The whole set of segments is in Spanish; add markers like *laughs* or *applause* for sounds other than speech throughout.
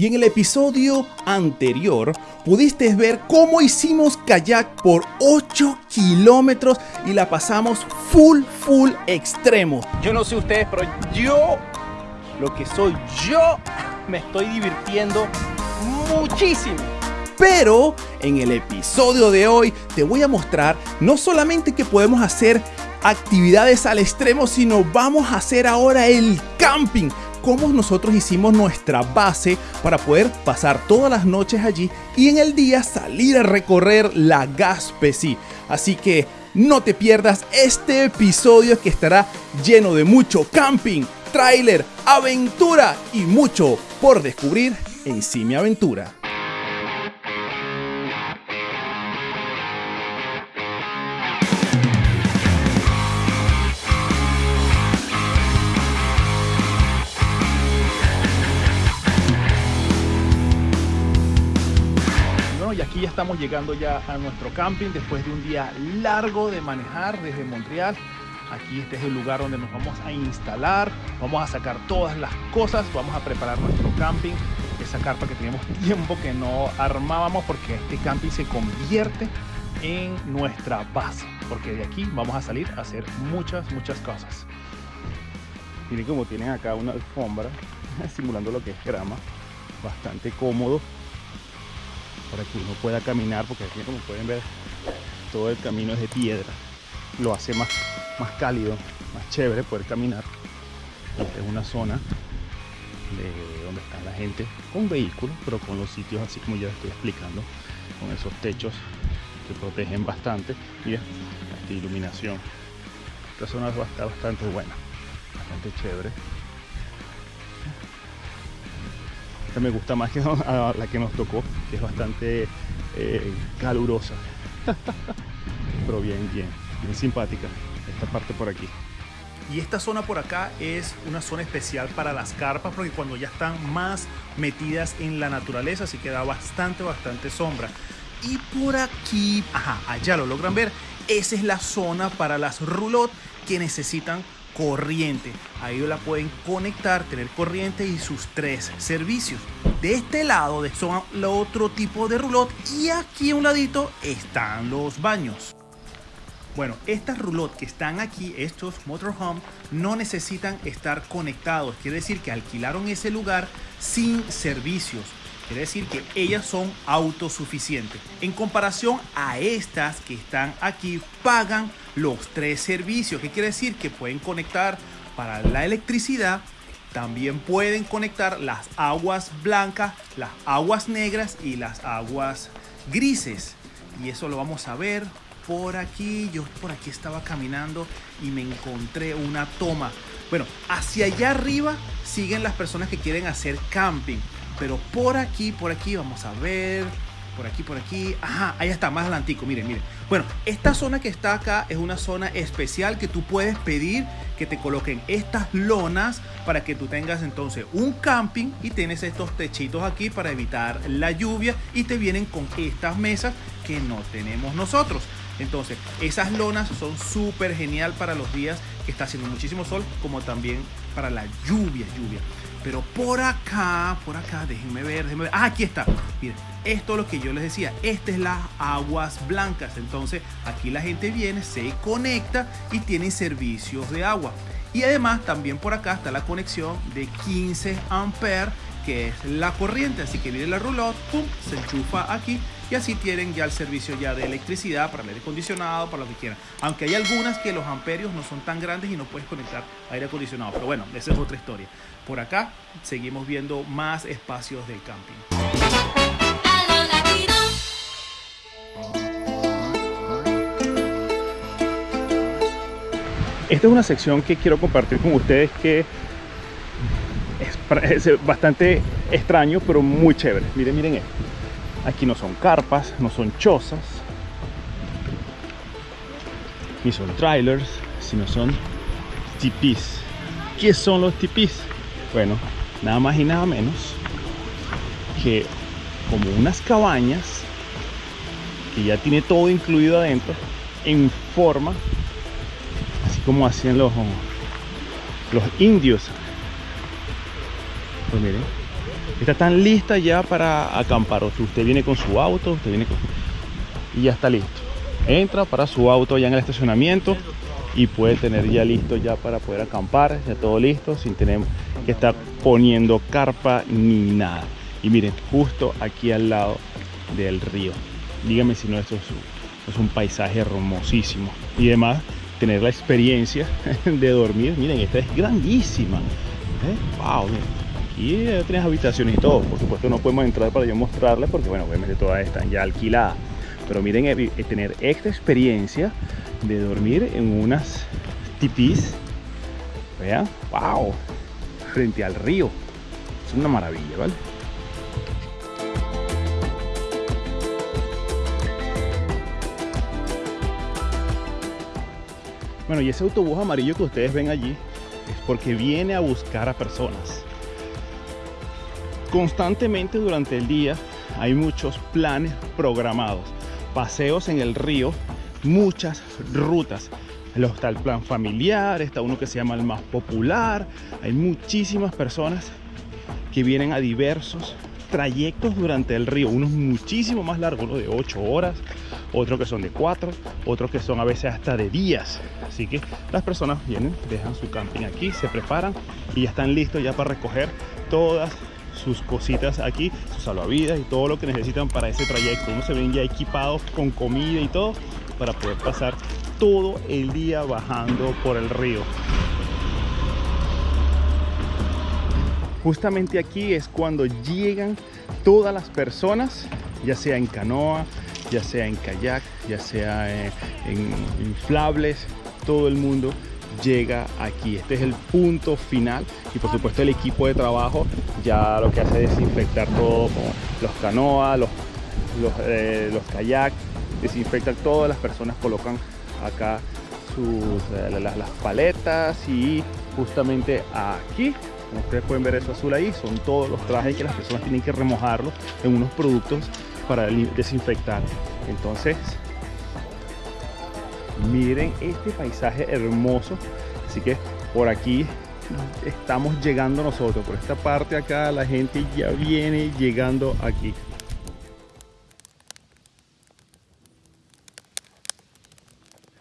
Y en el episodio anterior pudiste ver cómo hicimos kayak por 8 kilómetros y la pasamos full, full extremo. Yo no sé ustedes, pero yo, lo que soy yo, me estoy divirtiendo muchísimo. Pero en el episodio de hoy te voy a mostrar no solamente que podemos hacer actividades al extremo, sino vamos a hacer ahora el camping. Cómo nosotros hicimos nuestra base para poder pasar todas las noches allí y en el día salir a recorrer la Gaspesi. Así que no te pierdas este episodio que estará lleno de mucho camping, tráiler, aventura y mucho por descubrir en Simi Aventura. Estamos llegando ya a nuestro camping después de un día largo de manejar desde Montreal. Aquí este es el lugar donde nos vamos a instalar, vamos a sacar todas las cosas, vamos a preparar nuestro camping, esa carpa que teníamos tiempo que no armábamos porque este camping se convierte en nuestra base, porque de aquí vamos a salir a hacer muchas, muchas cosas. Miren como tienen acá una alfombra *laughs* simulando lo que es grama, bastante cómodo para que uno pueda caminar porque aquí como pueden ver todo el camino es de piedra. Lo hace más, más cálido más chévere poder caminar. Esta es una zona de donde está la gente con vehículos pero con los sitios así como ya estoy explicando con esos techos que protegen bastante. Mira esta iluminación. Esta zona está bastante buena bastante chévere esta me gusta más que *laughs* la que nos tocó, que es bastante eh, calurosa. *laughs* Pero bien, bien, bien simpática esta parte por aquí. Y esta zona por acá es una zona especial para las carpas porque cuando ya están más metidas en la naturaleza, así que da bastante, bastante sombra. Y por aquí, ajá, allá lo logran ver, esa es la zona para las roulottes que necesitan corriente. Ahí la pueden conectar, tener corriente y sus tres servicios. De este lado son el otro tipo de roulotte y aquí a un ladito están los baños. Bueno, estas roulottes que están aquí, estos motorhome, no necesitan estar conectados. Quiere decir que alquilaron ese lugar sin servicios. Quiere decir que ellas son autosuficientes. En comparación a estas que están aquí, pagan los tres servicios. ¿Qué quiere decir? Que pueden conectar para la electricidad, también pueden conectar las aguas blancas, las aguas negras y las aguas grises. Y eso lo vamos a ver por aquí. Yo por aquí estaba caminando y me encontré una toma. Bueno, hacia allá arriba siguen las personas que quieren hacer camping. Pero por aquí, por aquí, vamos a ver. Por aquí, por aquí. Ajá, ahí está, más adelantico. Miren, miren. Bueno, esta zona que está acá es una zona especial que tú puedes pedir que te coloquen estas lonas para que tú tengas entonces un camping y tienes estos techitos aquí para evitar la lluvia y te vienen con estas mesas que no tenemos nosotros. Entonces, esas lonas son súper genial para los días que está haciendo muchísimo sol, como también para la lluvia, lluvia. Pero por acá, por acá, déjenme ver, déjenme ver. Ah, aquí está. Miren, esto es lo que yo les decía. Estas es las aguas blancas. Entonces, aquí la gente viene, se conecta y tiene servicios de agua. Y además, también por acá está la conexión de 15 amperes, que es la corriente. Así que viene la roulotte, pum, se enchufa aquí y así tienen ya el servicio ya de electricidad para el aire acondicionado, para lo que quieran. Aunque hay algunas que los amperios no son tan grandes y no puedes conectar aire acondicionado. Pero bueno, esa es otra historia. Por acá seguimos viendo más espacios del camping. Esta es una sección que quiero compartir con ustedes que es, *laughs* bastante extraño, pero muy chévere. Miren, miren esto. Aquí no son carpas, no son chozas, ni son trailers, sino son tipis. ¿Qué son los tipis? Bueno, nada más y nada menos que como unas cabañas que ya tiene todo incluido adentro en forma así como hacían los los indios pues miren está tan lista ya para acampar. O si usted viene con su auto, usted viene con... y ya está listo. Entra para su auto ya en el estacionamiento y puede tener ya listo ya para poder acampar, ya todo listo, sin tener que estar poniendo carpa ni nada. Y miren, justo aquí al lado del río. Dígame si no, esto es, un paisaje hermosísimo. Y además, tener la experiencia *laughs* de dormir. Miren, esta es grandísima. ¡Wow! Aquí tienes habitaciones y todo. Por supuesto, no podemos entrar para yo mostrarles porque, bueno, obviamente todas están ya alquiladas. Pero miren, eh, eh, tener esta experiencia de dormir en unas tipis. Vean, wow, frente al río. Es una maravilla, ¿vale? Bueno, y ese autobús amarillo que ustedes ven allí es porque viene a buscar a personas. Constantemente durante el día hay muchos planes programados, paseos en el río muchas rutas. Está el plan familiar, está uno que se llama el más popular. Hay muchísimas personas que vienen a diversos trayectos durante el río, unos muchísimo más largos, uno de 8 horas, otros que son de 4, otros que son a veces hasta de días. Así que las personas vienen, dejan su camping aquí, se preparan y ya están listos ya para recoger todas sus cositas aquí, sus salvavidas y todo lo que necesitan para ese trayecto. Uno se ven ya equipados con comida y todo para poder pasar todo el día bajando por el río. Justamente aquí es cuando llegan todas las personas, ya sea en canoa, ya sea en kayak, ya sea en, en inflables, todo el mundo llega aquí. Este es el punto final y por supuesto el equipo de trabajo ya lo que hace es desinfectar todo los canoas, los, los, eh, los kayaks, desinfectan todas las personas colocan acá sus, eh, las, paletas y justamente aquí como ustedes pueden ver eso azul ahí son todos los trajes que las personas tienen que remojarlos en unos productos para desinfectar entonces miren este paisaje hermoso. Así que por aquí estamos llegando nosotros. Por esta parte acá la gente ya viene llegando aquí.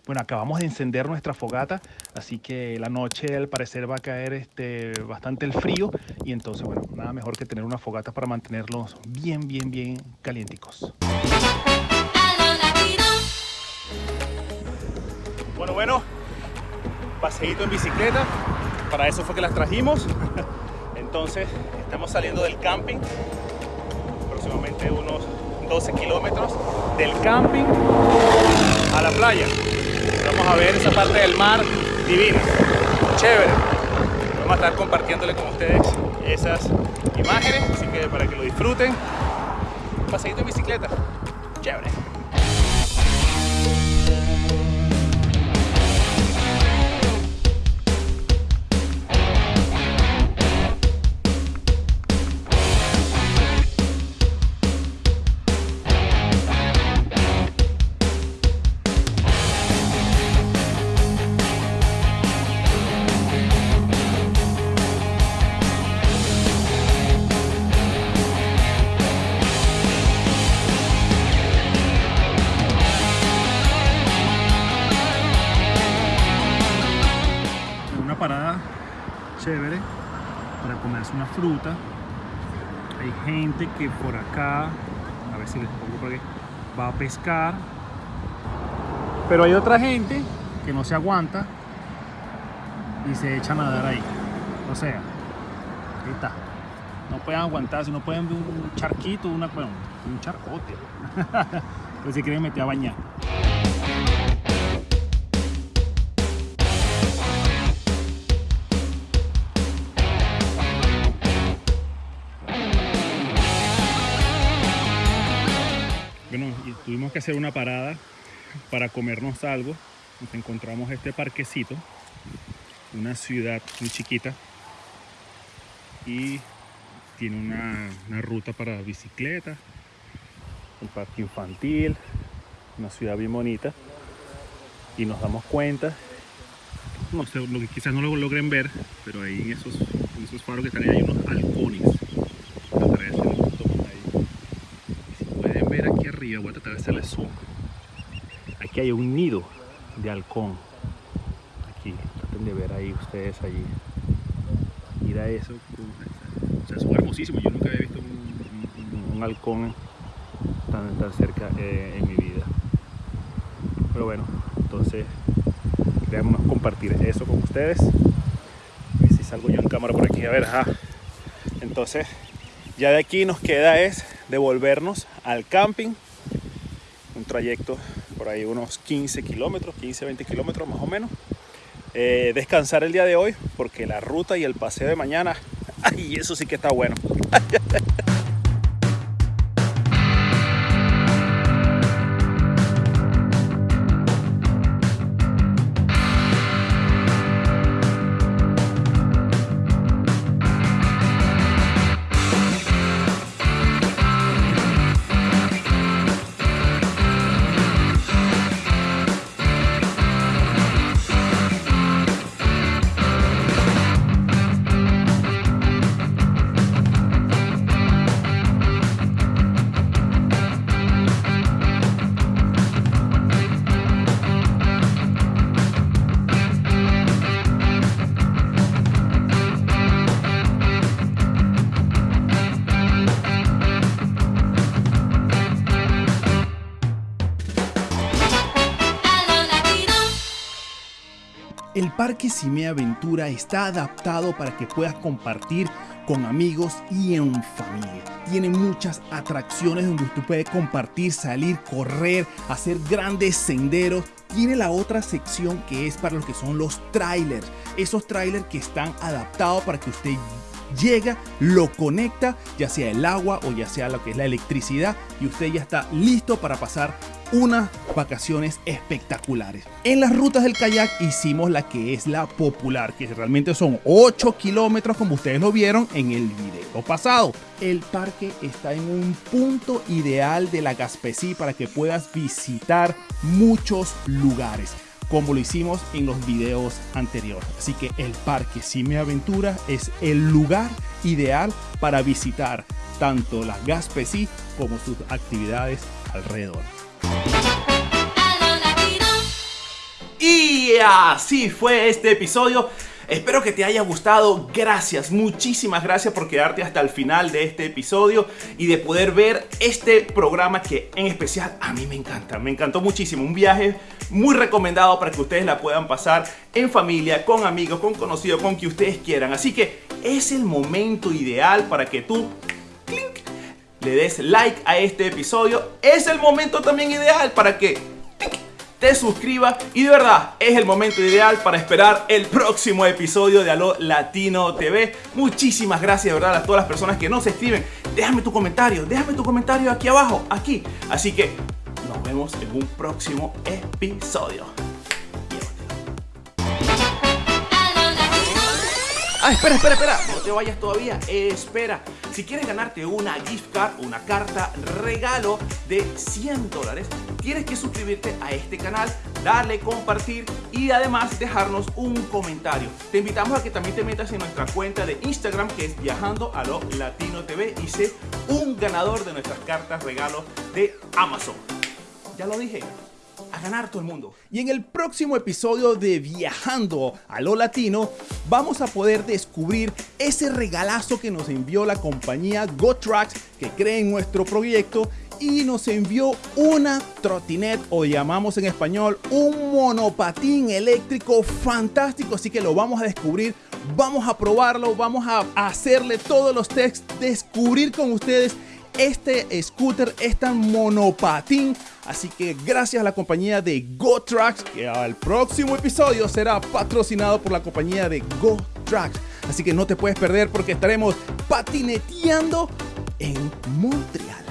Bueno, acabamos de encender nuestra fogata, así que la noche al parecer va a caer este, bastante el frío. Y entonces, bueno, nada mejor que tener una fogata para mantenerlos bien, bien, bien calienticos. Bueno, bueno, paseíto en bicicleta, para eso fue que las trajimos. Entonces, estamos saliendo del camping, aproximadamente unos 12 kilómetros del camping a la playa. Vamos a ver esa parte del mar divina, chévere. Vamos a estar compartiéndole con ustedes esas imágenes, así que para que lo disfruten. Paseíto en bicicleta, chévere. Fruta. Hay gente que por acá, a ver si les pongo por aquí, va a pescar. Pero hay otra gente que no se aguanta y se echa a nadar ahí. O sea, ahí está. No pueden aguantarse, no pueden ver un charquito, una, un charcote. *laughs* pues se quieren meter a bañar. Hacer una parada para comernos algo. Nos encontramos este parquecito, una ciudad muy chiquita y tiene una, ruta para bicicleta, un parque infantil, una ciudad bien bonita y nos damos cuenta no sé, lo que quizás no lo logren ver, pero ahí en esos, esos faros que están ahí hay unos halcones aquí hay un nido de halcón. Aquí, traten de ver ahí ustedes allí. Mira eso. O sea, son. Yo nunca había visto un, halcón tan, tan cerca eh, en mi vida. Pero bueno, entonces queríamos compartir eso con ustedes. A ver si salgo yo en cámara por aquí. A ver, ajá. Entonces, ya de aquí nos queda es devolvernos al camping. Un trayecto por ahí unos 15 kilómetros, 15, 20 kilómetros más o menos. Eh, descansar el día de hoy porque la ruta y el paseo de mañana, *laughs* ay, eso sí que está bueno. *laughs* El Parque Cime Aventura está adaptado para que puedas compartir con amigos y en familia. Tiene muchas atracciones donde usted puede compartir, salir, correr, hacer grandes senderos. Tiene la otra sección que es para lo que son los trailers. Esos trailers que están adaptados para que usted llega, lo conecta, ya sea el agua o ya sea lo que es la electricidad y usted ya está listo para pasar unas vacaciones espectaculares. En las rutas del kayak hicimos la que es la popular, que realmente son 8 kilómetros como ustedes lo vieron en el video pasado. El parque está en un punto ideal de la Gaspesí para que puedas visitar muchos lugares como lo hicimos en los videos anteriores. Así que el Parque Cime Aventura es el lugar ideal para visitar tanto la Gaspesí como sus actividades alrededor. Así fue este episodio. Espero que te haya gustado. Gracias, muchísimas gracias por quedarte hasta el final de este episodio y de poder ver este programa que en especial a mí me encanta. Me encantó muchísimo. Un viaje muy recomendado para que ustedes la puedan pasar en familia, con amigos, con conocidos, con que ustedes quieran. Así que es el momento ideal para que tú le des like a este episodio. Es el momento también ideal para que te suscribas y de verdad es el momento ideal para esperar el próximo episodio de Aló Latino TV. Muchísimas gracias de verdad a todas las personas que nos escriben. Déjame tu comentario, déjame tu comentario aquí abajo, aquí. Así que nos vemos en un próximo episodio. Ah, espera, espera, espera. No te vayas todavía. espera. Si quieres ganarte una gift card, una carta regalo de 100 dólares, tienes que suscribirte a este canal, darle compartir y además dejarnos un comentario. Te invitamos a que también te metas en nuestra cuenta de Instagram que es Viajando a lo Latino TV y sé un ganador de nuestras cartas regalo de Amazon. Ya lo dije, a ganar todo el mundo. Y en el próximo episodio de Viajando a lo Latino, vamos a poder descubrir ese regalazo que nos envió la compañía GoTrax que cree en nuestro proyecto y nos envió una trotinet o llamamos en español un monopatín eléctrico fantástico, así que lo vamos a descubrir, vamos a probarlo, vamos a hacerle todos los tests, descubrir con ustedes este scooter, este monopatín. Así que gracias a la compañía de GoTrax, que al próximo episodio será patrocinado por la compañía de GoTrax. Así que no te puedes perder porque estaremos patineteando en Montreal.